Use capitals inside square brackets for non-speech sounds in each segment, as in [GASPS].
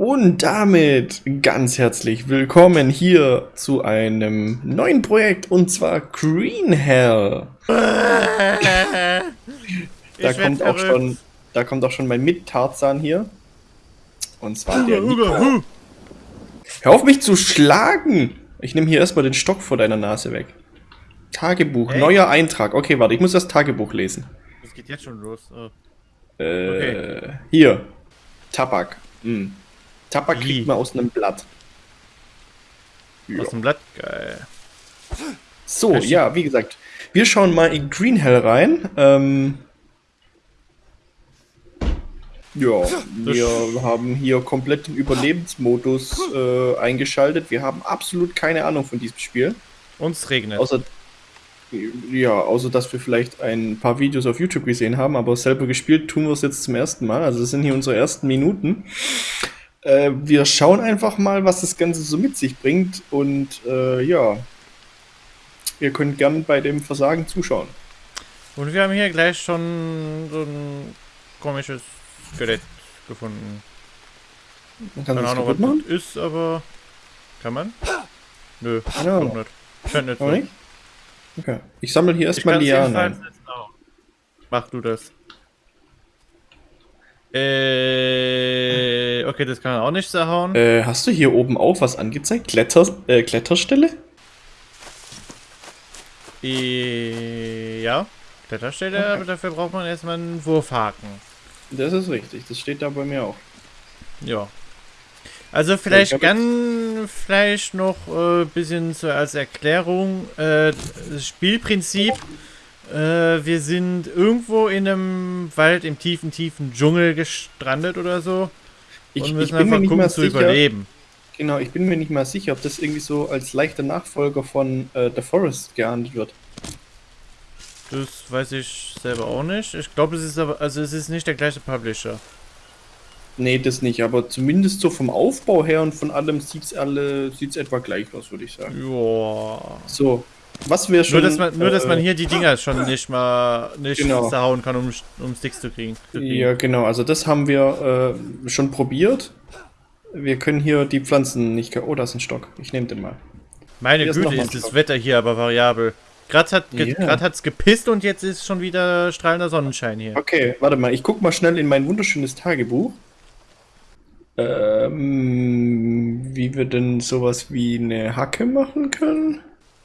Und damit ganz herzlich willkommen hier zu einem neuen Projekt und zwar Green Hell. [LAUGHS] da kommt auch schon, da kommt auch schon mein Mit-Tarzan hier. Und zwar der Nico. Hör auf mich zu schlagen! Ich nehme hier erstmal den Stock vor deiner Nase weg. Tagebuch, hey. neuer Eintrag. Okay, warte, ich muss das Tagebuch lesen. Das geht jetzt schon los. Oh. Äh, okay. Hier. Tabak. Hm. Tabak kriegt man aus einem Blatt. Ja. Aus einem Blatt? Geil. So, ja, wie gesagt. Wir schauen mal in Green Hell rein. Ähm, ja, wir haben hier komplett den Überlebensmodus äh, eingeschaltet. Wir haben absolut keine Ahnung von diesem Spiel. Uns regnet. Außer, ja, außer dass wir vielleicht ein paar Videos auf YouTube gesehen haben, aber selber gespielt tun wir es jetzt zum ersten Mal. Also das sind hier unsere ersten Minuten. Äh, wir schauen einfach mal, was das Ganze so mit sich bringt und äh, ja, ihr könnt gern bei dem Versagen zuschauen. Und wir haben hier gleich schon so ein komisches Skelett gefunden. Man kann Keine Ahnung, was machen? das ist, aber kann man? Nö, ja. nicht. Scheint nicht so. Nicht? Okay. Ich sammle hier erstmal Lianen. Mach du das. Äh, okay, das kann man auch nicht zerhauen. Äh, hast du hier oben auch was angezeigt? Kletter, äh, Kletterstelle? Äh, ja, Kletterstelle, okay. aber dafür braucht man erstmal einen Wurfhaken. Das ist richtig, das steht da bei mir auch. Ja. Also vielleicht ganz vielleicht noch ein äh, bisschen so als Erklärung. Äh, Spielprinzip äh, wir sind irgendwo in einem Wald im tiefen, tiefen Dschungel gestrandet oder so. Ich, und müssen ich bin einfach gucken, zu sicher, überleben. Genau, ich bin mir nicht mal sicher, ob das irgendwie so als leichter Nachfolger von äh, The Forest geahndet wird. Das weiß ich selber auch nicht. Ich glaube, es ist aber, also es ist nicht der gleiche Publisher. Nee, das nicht, aber zumindest so vom Aufbau her und von allem sieht es alle sieht's etwa gleich aus, würde ich sagen. Ja. So, was wir schon. Nur, dass man, nur, dass man äh, hier die Dinger schon nicht mal nicht genau. zerhauen kann, um, um Sticks zu kriegen, zu kriegen. Ja, genau. Also, das haben wir äh, schon probiert. Wir können hier die Pflanzen nicht. Oh, da ist ein Stock. Ich nehme den mal. Meine hier Güte, ist, ist das Wetter hier aber variabel. Gerade hat es yeah. gepisst und jetzt ist schon wieder strahlender Sonnenschein hier. Okay, warte mal. Ich guck mal schnell in mein wunderschönes Tagebuch. Ähm, wie wir denn sowas wie eine Hacke machen können.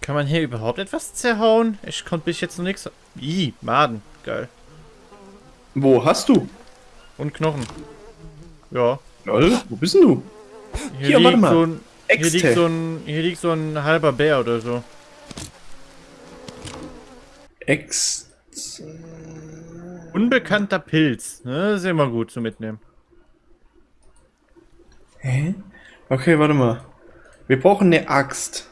Kann man hier überhaupt etwas zerhauen? Ich konnte bis jetzt noch nichts... Ih, Maden. Geil. Wo hast du? Und Knochen. Ja. Lol, wo bist du? Hier, hier warte mal. So ein, hier, liegt so ein, hier liegt so ein halber Bär oder so. Ex... Unbekannter Pilz. Ne, das ist immer gut zu mitnehmen. Hä? Okay, warte mal. Wir brauchen eine Axt.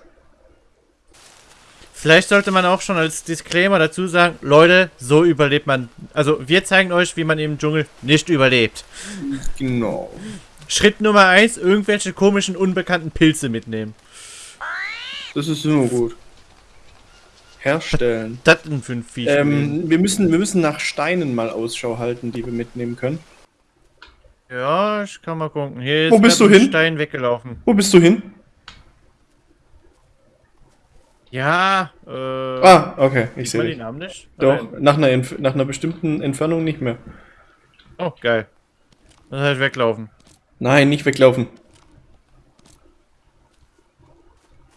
Vielleicht sollte man auch schon als Disclaimer dazu sagen, Leute, so überlebt man. Also wir zeigen euch, wie man im Dschungel nicht überlebt. Genau. Schritt Nummer 1, irgendwelche komischen, unbekannten Pilze mitnehmen. Das ist immer gut. Herstellen. Das sind fünf Viech. Ähm, wir, müssen, wir müssen nach Steinen mal Ausschau halten, die wir mitnehmen können. Ja, ich kann mal gucken. Hier ist Wo bist du hin? Stein weggelaufen. Wo bist du hin? Ja, äh. Ah, okay, ich sehe. den Namen nicht? Doch, nach einer, nach einer bestimmten Entfernung nicht mehr. Oh, geil. Dann halt weglaufen. Nein, nicht weglaufen.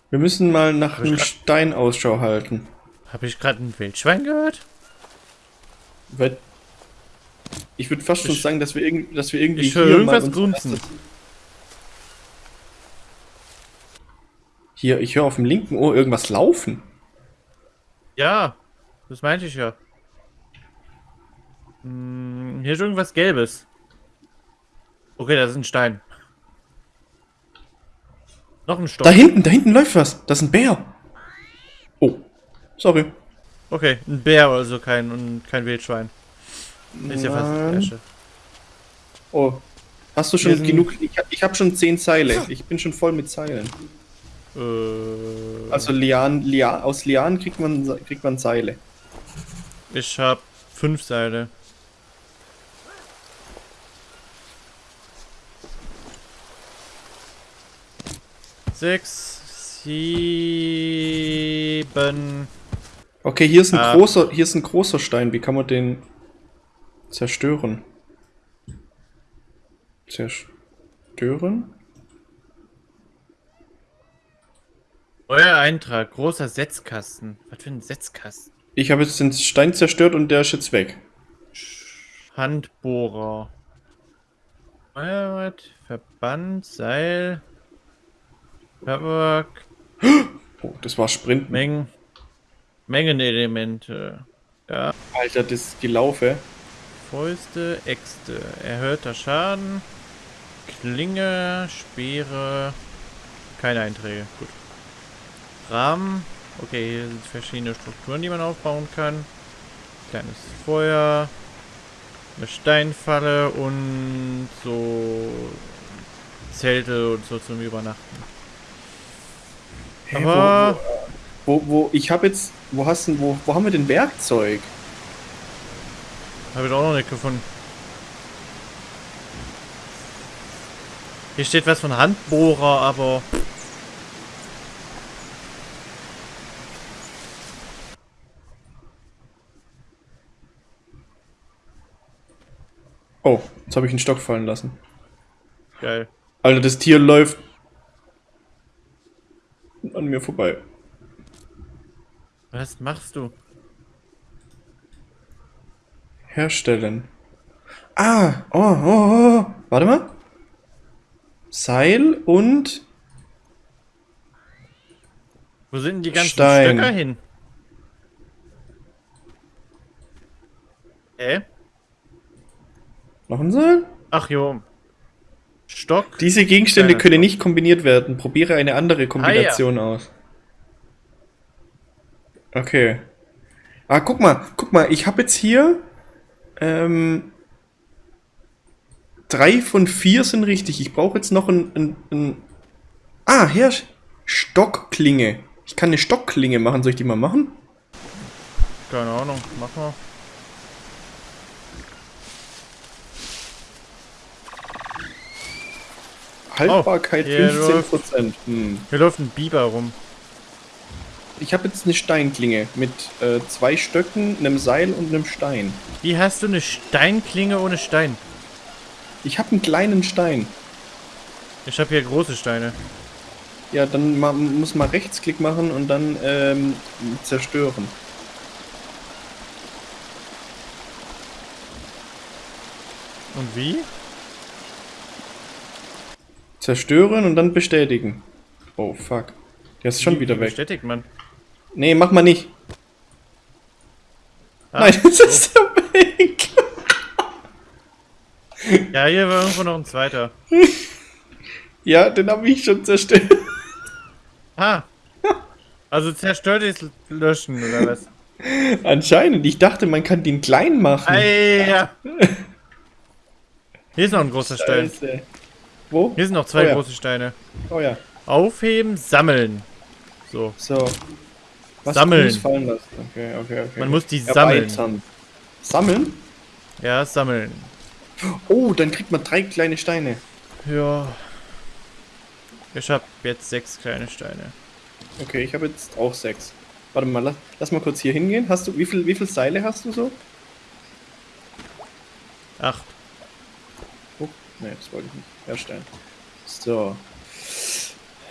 Wir müssen mal nach einem Stein Ausschau halten. Habe ich gerade ein Wildschwein gehört? Ich würde fast schon sagen, dass wir, dass wir irgendwie. Ich höre irgendwas grunzen. Hier, ich höre auf dem linken Ohr irgendwas laufen. Ja, das meinte ich ja. Hm, hier ist irgendwas Gelbes. Okay, das ist ein Stein. Noch ein Stock. Da hinten, da hinten läuft was. Das ist ein Bär. Oh, sorry. Okay, ein Bär, also kein, kein Wildschwein. Ist ja fast Asche. Oh, hast du schon genug? Ich, ich habe schon zehn Seile. Ich bin schon voll mit Seilen. Äh, also Lian, Lian, aus Lianen kriegt man, kriegt man Seile. Ich habe fünf Seile. Sechs, sieben. Okay, hier ist ein ah. großer, hier ist ein großer Stein. Wie kann man den zerstören? Zerstören? Euer Eintrag, großer Setzkasten. Was für ein Setzkasten? Ich habe jetzt den Stein zerstört und der ist jetzt weg. Handbohrer. Feuerwehr, Verband, Seil. Tabak. Oh, das war Sprint. Mengen. Mengenelemente. Ja. Alter, das ist die Laufe. Fäuste, Äxte. Erhöhter Schaden. Klinge, Speere. Keine Einträge. Gut. Rahmen. Okay, hier sind verschiedene Strukturen, die man aufbauen kann. Kleines Feuer. Eine Steinfalle und so Zelte und so zum Übernachten. Hey, Aber wo, wo, wo ich habe jetzt, wo hast du, wo, wo haben wir denn Werkzeug? Habe ich auch noch nicht gefunden. Hier steht was von Handbohrer, aber Oh, jetzt habe ich einen Stock fallen lassen. Geil. Alter, das Tier läuft an mir vorbei. Was machst du? Herstellen. Ah, oh, oh, oh. Warte mal. Seil und... Wo sind denn die ganzen Stein. Stöcker hin? Äh? Noch ein Seil? Ach jo. Stock. Diese Gegenstände Kleiner können nicht kombiniert werden. Probiere eine andere Kombination ah, ja. aus. Okay. Ah, guck mal, guck mal, ich habe jetzt hier ähm, drei von vier sind richtig. Ich brauche jetzt noch ein, ein, ein Ah, hier Stockklinge. Ich kann eine Stockklinge machen. Soll ich die mal machen? Keine Ahnung, mach mal. Haltbarkeit oh, 15%. Hm. Hier läuft ein Biber rum. Ich habe jetzt eine Steinklinge mit äh, zwei Stöcken, einem Seil und einem Stein. Wie hast du eine Steinklinge ohne Stein? Ich habe einen kleinen Stein. Ich habe hier große Steine. Ja, dann man muss man Rechtsklick machen und dann ähm, zerstören. Und wie? Zerstören und dann bestätigen. Oh, fuck. Der ist schon Wie, wieder weg. Bestätigt man. Nee, mach mal nicht. Ah, Nein, [LAUGHS] das so. ist der weg. ja, hier war irgendwo noch ein zweiter. [LAUGHS] ja, den habe ich schon zerstört. Ah. Also zerstört ist löschen, oder was? Anscheinend. Ich dachte, man kann den klein machen. Ei, ja. [LAUGHS] Hier ist noch ein großer Stein. Wo? Hier sind noch zwei oh, ja. große Steine. Oh ja. Aufheben, sammeln. So. So. Was sammeln. fallen lassen. Okay, okay, okay. Man muss die sammeln. Sammeln? Ja, sammeln. Oh, dann kriegt man drei kleine Steine. Ja. Ich habe jetzt sechs kleine Steine. Okay, ich habe jetzt auch sechs. Warte mal, lass, lass, mal kurz hier hingehen. Hast du, wie viel, wie viel Seile hast du so? Acht. Ne, das wollte ich nicht herstellen. So.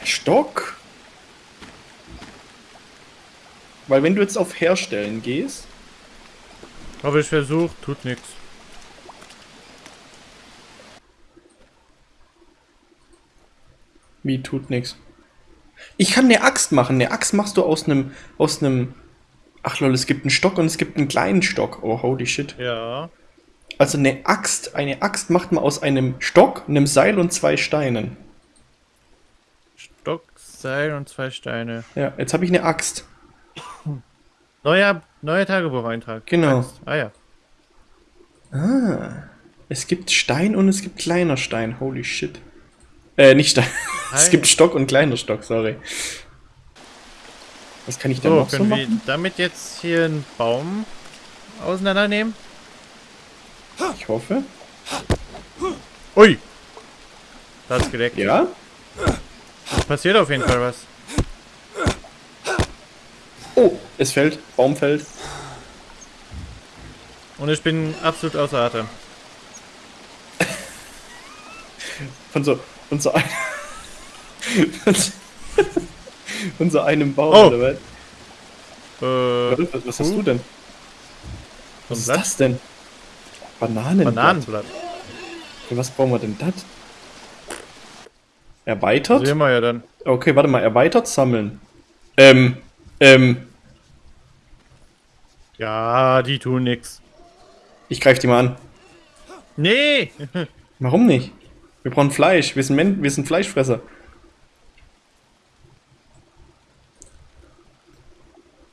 Stock. Weil wenn du jetzt auf Herstellen gehst... Habe ich versucht, tut nichts. Wie tut nichts? Ich kann eine Axt machen. Eine Axt machst du aus einem... aus einem... Ach lol, es gibt einen Stock und es gibt einen kleinen Stock. Oh, holy shit. Ja. Also eine Axt, eine Axt macht man aus einem Stock, einem Seil und zwei Steinen. Stock, Seil und zwei Steine. Ja, jetzt habe ich eine Axt. Neuer, neuer Tagebucheintrag. Genau. Axt. Ah ja. Ah. Es gibt Stein und es gibt kleiner Stein. Holy shit. Äh, nicht Stein. [LAUGHS] es gibt Stock und kleiner Stock, sorry. Was kann ich denn so, noch so machen? wir damit jetzt hier einen Baum auseinandernehmen? Ich hoffe. Ui! Das ist gedeckt. Ja? Es passiert auf jeden Fall was. Oh, es fällt. Baum fällt. Und ich bin absolut außer Atem. Von so, von so, ein, von so einem Baum, Oh. oder was? Äh, Was, was hast du denn? Was ist das denn? Bananenblatt. Bananenblatt. Für was brauchen wir denn das? Erweitert? Sehen wir ja dann. Okay, warte mal, erweitert sammeln. Ähm, ähm, Ja, die tun nix. ich greife die mal an. Nee! Warum nicht? Wir brauchen Fleisch. Wir sind, Men wir sind Fleischfresser.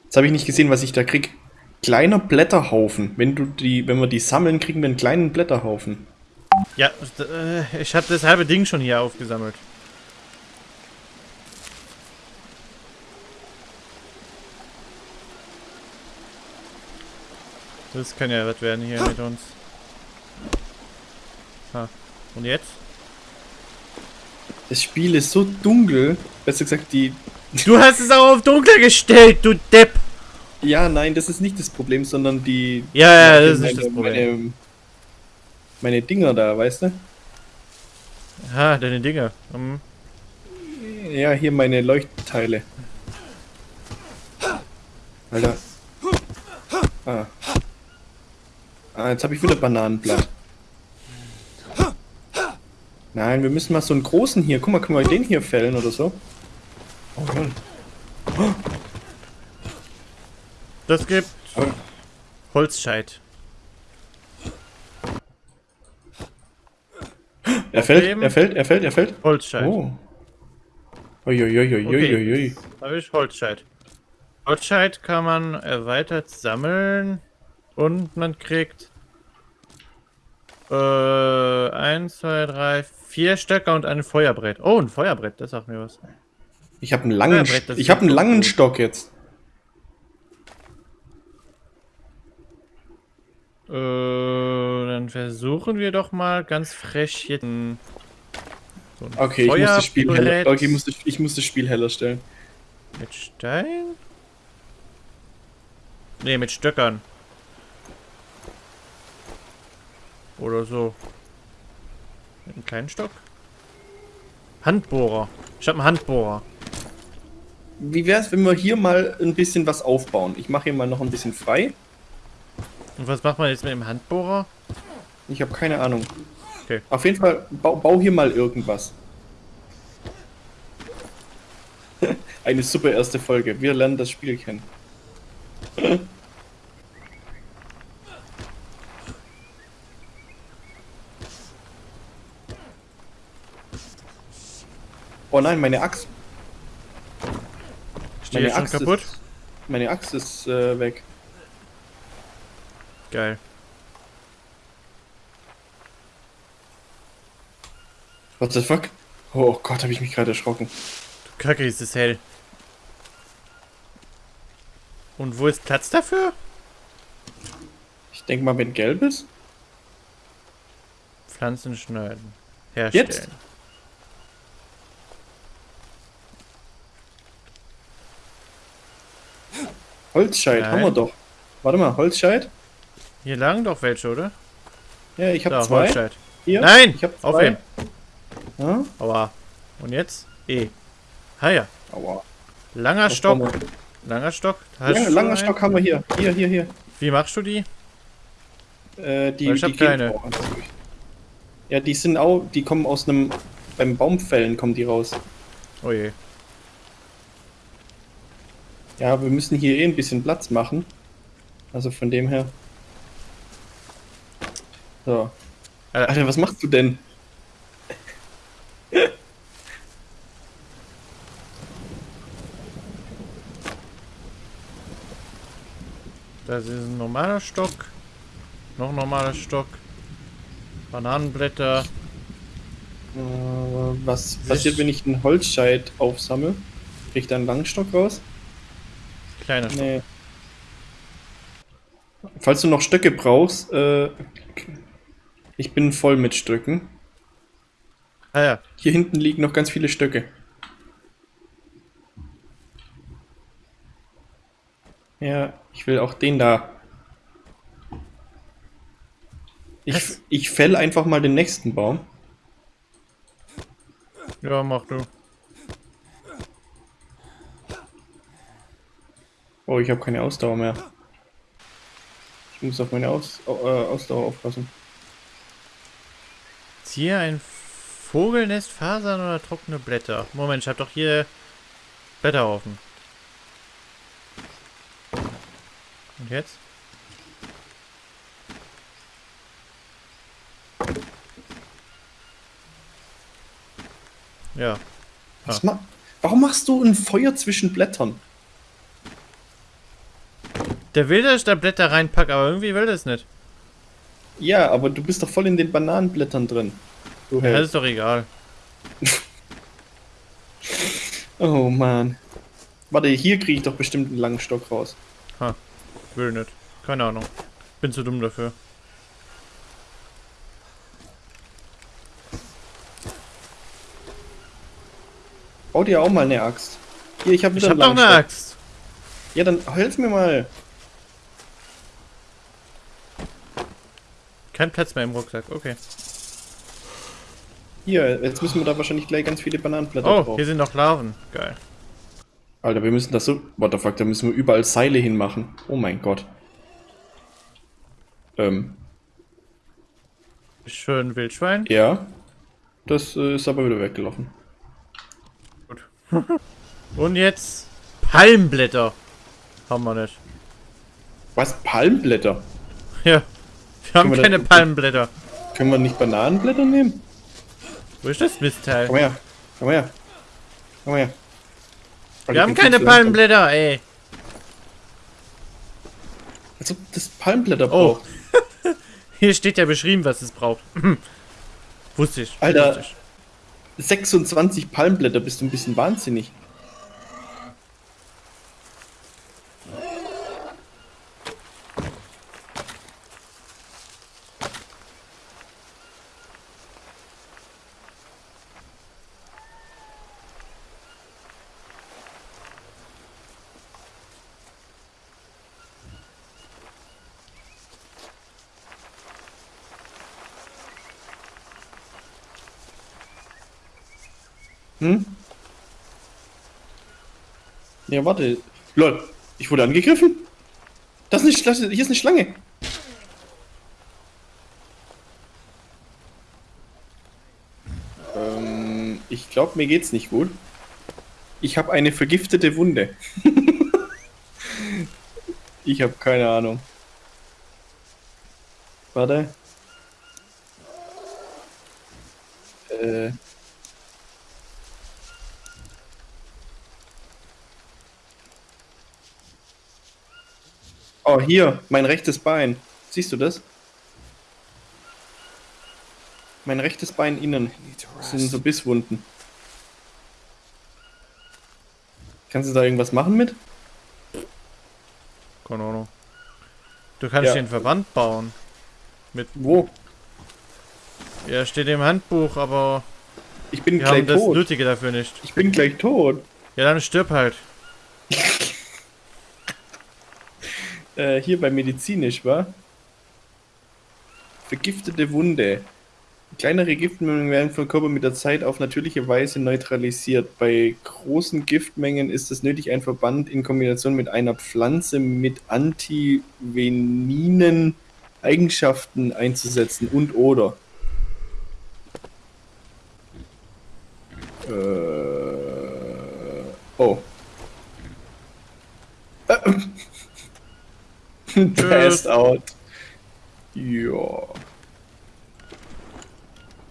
Jetzt habe ich nicht gesehen, was ich da krieg. Kleiner Blätterhaufen. Wenn du die, wenn wir die sammeln, kriegen wir einen kleinen Blätterhaufen. Ja, äh, ich habe das halbe Ding schon hier aufgesammelt. Das kann ja was werden hier mit uns. Ha. Und jetzt? Das Spiel ist so dunkel. Besser gesagt, die. Du hast es auch auf dunkel gestellt, du Depp! Ja, nein, das ist nicht das Problem, sondern die. Ja, ja, das ist meine, nicht das Problem. Meine, meine Dinger da, weißt du? Ha, deine Dinger. Hm. Ja, hier meine Leuchtteile. Alter. Ah. Ah, jetzt habe ich wieder Bananenblatt. Nein, wir müssen mal so einen großen hier. Guck mal, können wir den hier fällen oder so? Oh Mann. Das gibt Holzscheit. Er fällt, er fällt, er fällt, er fällt. Holzscheit. Oh. Uiuiuiuiui. Habe ich Holzscheit. Holzscheit kann man erweitert sammeln und man kriegt äh, 1, 2, 3, 4 Stöcker und ein Feuerbrett. Oh, ein Feuerbrett, das sagt mir was. Ich habe einen langen, ich habe einen langen. Stock jetzt. Äh, dann versuchen wir doch mal ganz frech jetzt ein, so Okay, ich muss das Spiel heller, okay, ich muss das, ich muss das Spiel heller stellen. mit Stein? Ne, mit Stöckern. Oder so. Mit einem kleinen Stock? Handbohrer. Ich habe einen Handbohrer. Wie wär's, wenn wir hier mal ein bisschen was aufbauen? Ich mache hier mal noch ein bisschen frei. Und was macht man jetzt mit dem Handbohrer? Ich habe keine Ahnung. Okay. Auf jeden Fall, bau, bau hier mal irgendwas. [LAUGHS] Eine super erste Folge. Wir lernen das Spiel kennen. [LAUGHS] Oh nein, meine Axt. Die jetzt schon kaputt? Ist, meine Axt ist äh, weg. Geil. What the fuck? Oh Gott, habe ich mich gerade erschrocken. Du Kacke, ist es hell. Und wo ist Platz dafür? Ich denke mal, wenn gelb ist. Pflanzen schneiden. Herstellen. Jetzt? Holzscheit, haben wir Nein. doch. Warte mal, Holzscheit? Hier lagen doch welche, oder? Ja, ich habe zwei. Hier. Nein! Ich habe zwei. Aufheben. Ja? Aua. Und jetzt? E. Ha ja. Aua. Langer Was Stock. Langer Stock. Hast Ja, langer einen? Stock haben wir hier. Hier, hier, hier. Wie machst du die? Äh, die, ich hab die keine. Ja, die sind auch, die kommen aus einem, beim Baumfällen kommen die raus. Oh je. Ja, wir müssen hier eh ein bisschen Platz machen. Also von dem her. So. Äh, Alter, was machst du denn? Das ist ein normaler Stock. Noch ein normaler Stock. Bananenblätter. Äh, was passiert, wenn ich einen Holzscheit aufsammle? Krieg ich da einen Langstock raus? Kleiner Stock. Nee. Falls du noch Stöcke brauchst, äh, ich bin voll mit Stöcken. Ah ja. Hier hinten liegen noch ganz viele Stöcke. Ja, ich will auch den da. Ich, ich fäll einfach mal den nächsten Baum. Ja, mach du. Oh, ich habe keine Ausdauer mehr. Ich muss auf meine Aus äh, Ausdauer aufpassen. Ziehe ein Vogelnest, Fasern oder trockene Blätter. Moment, ich habe doch hier Blätterhaufen. Und jetzt? Ja. Was ma Warum machst du ein Feuer zwischen Blättern? Der will, dass ich da Blätter reinpacke, aber irgendwie will das nicht. Ja, aber du bist doch voll in den Bananenblättern drin. Du ja, das ist doch egal. [LAUGHS] oh man. Warte, hier kriege ich doch bestimmt einen langen Stock raus. Ha, will nicht. Keine Ahnung. Bin zu dumm dafür. Bau dir auch mal eine Axt. Hier, ich habe wieder ich hab einen doch eine Axt. Ja, dann hilf mir mal. Kein Platz mehr im Rucksack, okay. Hier, jetzt müssen wir da wahrscheinlich gleich ganz viele Bananenblätter oh, drauf. hier sind noch Larven. Geil. Alter, wir müssen das so... What the fuck, da müssen wir überall Seile hinmachen. Oh mein Gott. Ähm. Schön Wildschwein. Ja. Das äh, ist aber wieder weggelaufen. Gut. [LAUGHS] Und jetzt Palmblätter. Haben wir nicht. Was? Palmblätter? Ja. Wir haben keine das, Palmblätter. Können wir nicht Bananenblätter nehmen? Wo ist das Mistteil? Komm her. Komm her. Komm her. Wir haben keine Palmblätter, ey. Als ob das Palmblätter oh. braucht. [LAUGHS] Hier steht ja beschrieben, was es braucht. [CLEARS THROAT] Wusste ich. Alter, Wusste ich. 26 Palmblätter, bist du ein bisschen wahnsinnig. Hm? Ja, warte. Lol, ich wurde angegriffen? Das ist nicht, das, hier ist eine Schlange. Ähm, ich glaube, mir geht's nicht gut. Ich habe eine vergiftete Wunde. [LAUGHS] ich habe keine Ahnung. Warte. Äh. Oh, hier, mein rechtes Bein. Siehst du das? Mein rechtes Bein innen. Das sind so Bisswunden. Kannst du da irgendwas machen mit? Keine Ahnung. Du kannst ja. den Verband bauen. Mit wo? Ja, steht im Handbuch, aber ich bin wir gleich haben das tot. Nötige dafür nicht. Ich bin gleich tot. Ja, dann stirb halt. Äh, hier bei medizinisch, war. Vergiftete Wunde. Kleinere Giftmengen werden vom Körper mit der Zeit auf natürliche Weise neutralisiert. Bei großen Giftmengen ist es nötig, ein Verband in Kombination mit einer Pflanze mit antiveninen Eigenschaften einzusetzen und oder. Äh, oh. Äh, [LAUGHS] Passed out. Ja.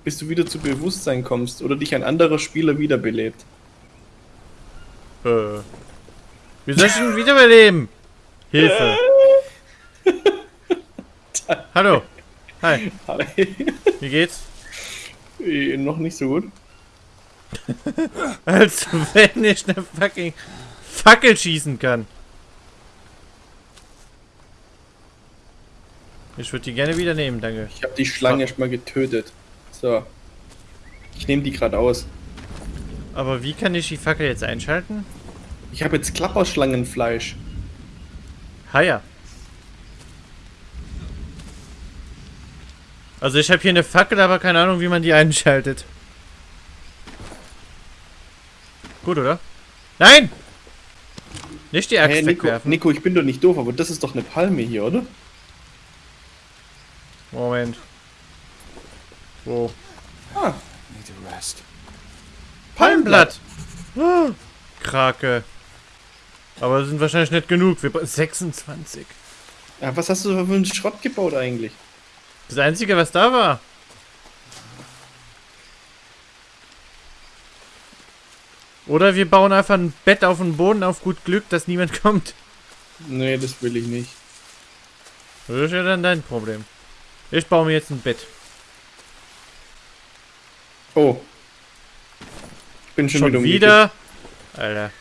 Bis du wieder zu Bewusstsein kommst oder dich ein anderer Spieler wiederbelebt. Äh. Wie soll ich denn wiederbeleben? Hilfe. [LAUGHS] Hallo. Hi. Hi. Wie geht's? Äh, noch nicht so gut. [LAUGHS] Als wenn ich eine fucking Fackel schießen kann. Ich würde die gerne wieder nehmen, danke. Ich habe die Schlange erstmal getötet. So. Ich nehme die gerade aus. Aber wie kann ich die Fackel jetzt einschalten? Ich habe jetzt Klapperschlangenfleisch. Ah ja. Also ich habe hier eine Fackel, aber keine Ahnung, wie man die einschaltet. Gut, oder? Nein! Nicht die Axt Hey, Nico, wegwerfen. Nico, ich bin doch nicht doof, aber das ist doch eine Palme hier, oder? Moment. Wo? Ah, Need to rest. Palmblatt! Ah, Krake. Aber das sind wahrscheinlich nicht genug. Wir bra- 26. Ja, was hast du für einen Schrott gebaut eigentlich? Das einzige, was da war. Oder wir bauen einfach ein Bett auf den Boden auf gut Glück, dass niemand [LAUGHS] kommt. Nee, das will ich nicht. Das ist ja dann dein Problem. Ich baue mir jetzt ein Bett. Oh. Ich bin schon, Schon wieder wieder? Alter.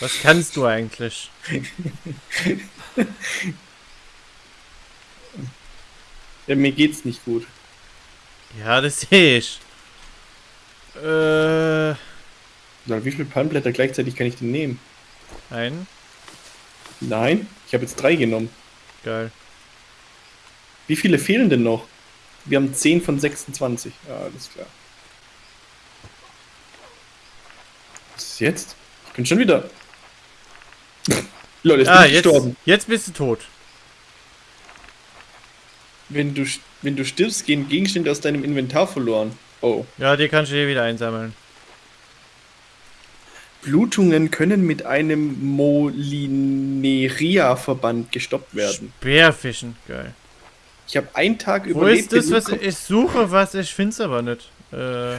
Was kannst du eigentlich? [LAUGHS] Ja, mir geht's nicht gut. Ja, das sehe ich. Äh, Na, wie viele Palmblätter gleichzeitig kann ich denn nehmen? ein. Nein, ich habe jetzt drei genommen. Geil. Wie viele fehlen denn noch? Wir haben 10 von 26. Ja, alles klar. Was ist jetzt? Ich bin schon wieder. [LAUGHS] Lol, jetzt Ah, bin ich jetzt, gestorben. jetzt bist du tot. Wenn du, wenn du stirbst, gehen Gegenstände aus deinem Inventar verloren. Oh. Ja, die kannst du hier wieder einsammeln. Blutungen können mit einem Molineria-Verband gestoppt werden. Speerfischen. Geil. Ich habe einen Tag Wo überlebt. ist das, was du- ich suche, was ich find's aber nicht. Äh,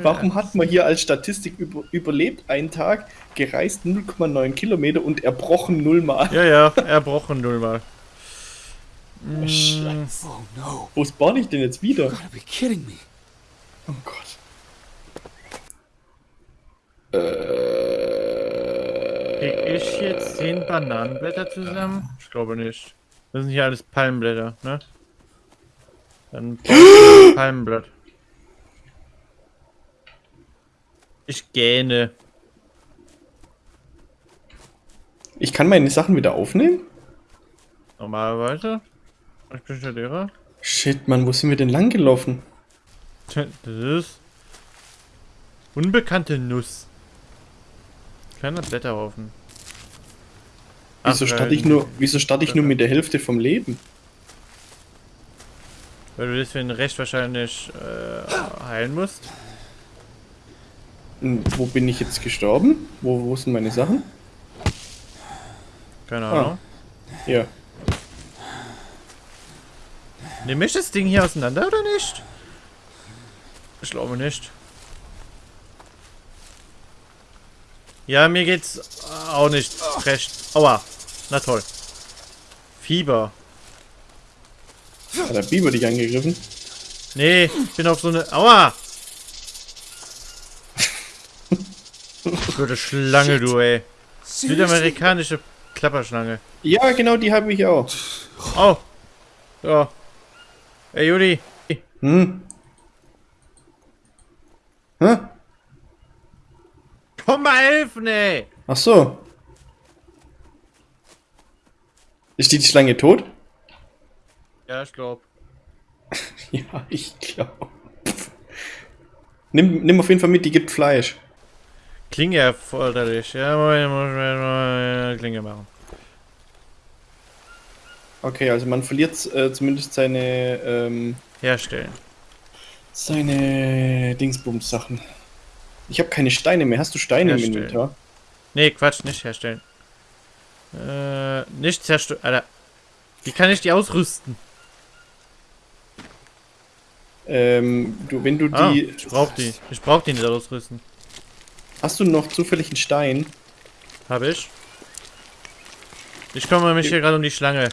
Warum hat man hier als Statistik über, überlebt einen Tag, gereist 0,9 Kilometer und erbrochen nullmal? ja, ja, erbrochen nullmal. Mm, Scheiße. Oh no. Wo spawn ich denn jetzt wieder? You gotta be kidding me. Oh Gott. Äh, Krieg ich jetzt 10 Bananenblätter zusammen? Ich glaube nicht. Das sind hier alles Palmenblätter, ne? Dann [GASPS] Palmenblatt. Ich gähne. Ich kann meine Sachen wieder aufnehmen? Normalerweise. Ich bin schon Lehrer. Shit, Mann, wo sind wir denn lang gelaufen? Das ist unbekannte Nuss. Kleiner Blätterhaufen. Wieso starte weil- ich nur, wieso starte ich nur mit der Hälfte vom Leben? Weil du deswegen recht wahrscheinlich äh, heilen musst. Und wo bin ich jetzt gestorben? Wo, wo sind meine Sachen? Keine Ah. Ahnung. Ja. Nehme ich das Ding hier auseinander oder nicht? Ich glaube nicht. Ja, mir geht's auch nicht recht. Aua. Na toll. Fieber. Hat der Biber dich angegriffen? Nee, ich bin auf so eine. Aua! Gute Schlange, du, ey. Südamerikanische Klapperschlange. Ja, genau, die habe ich auch. Oh! Ja. Ey, Juli. Hm? Hä? Komm mal helfen, ey! Ach so. Ist die Schlange tot? Ja, ich glaub. [LAUGHS] Ja, ich glaube. Nimm, nimm auf jeden Fall mit, die gibt Fleisch. Klinge erforderlich. Ja, muss Klinge machen. Okay, also man verliert äh, zumindest seine ähm, Herstellen. seine Dingsbums-Sachen. Ich habe keine Steine mehr. Hast du Steine im Herstellen. Inventar? Nee, Quatsch, nicht herstellen. Äh, nicht zerstören. Alter. Wie kann ich die ausrüsten? Ähm, du, wenn du Ah, die. ich brauch die. Ich brauch die nicht ausrüsten. Hast du noch zufällig einen Stein? Hab ich. Ich kümmere mich hier gerade um die Schlange.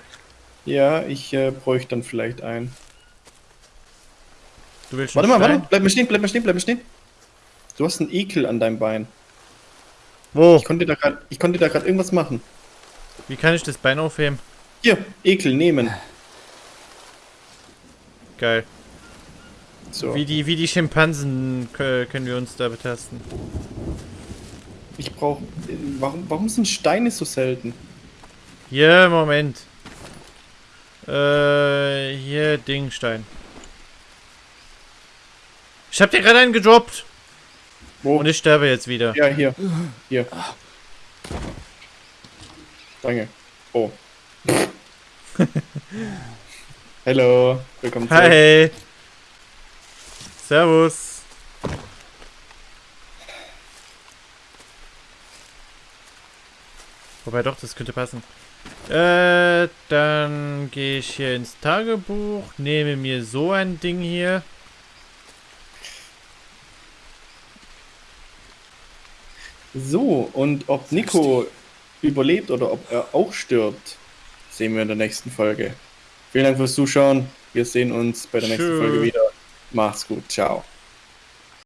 Ja, ich äh, bräuchte dann vielleicht einen. Du willst Warte mal, Stein? warte. Bleib mal stehen, bleib mal stehen, bleib mal stehen. Du hast einen Ekel an deinem Bein. Wo? Ich konnte da gerade, ich konnte da gerade irgendwas machen. Wie kann ich das Bein aufheben? Hier, Ekel nehmen. Geil. So. Wie die, wie die Schimpansen kö- können wir uns da betasten. Ich brauche. Warum, warum sind Steine so selten? Hier, Moment. Äh, hier, Dingstein. Ich hab dir gerade einen gedroppt. Wo? Und ich sterbe jetzt wieder. Ja, hier. Hier. Danke. Oh. [LAUGHS] Hallo. Willkommen zurück. Hi. Servus. Wobei doch, das könnte passen. Äh, dann gehe ich hier ins Tagebuch, nehme mir so ein Ding hier. So, und ob Nico überlebt oder ob er auch stirbt, sehen wir in der nächsten Folge. Vielen Dank fürs Zuschauen. Wir sehen uns bei der nächsten Tschö. Folge wieder. Macht's gut. Ciao.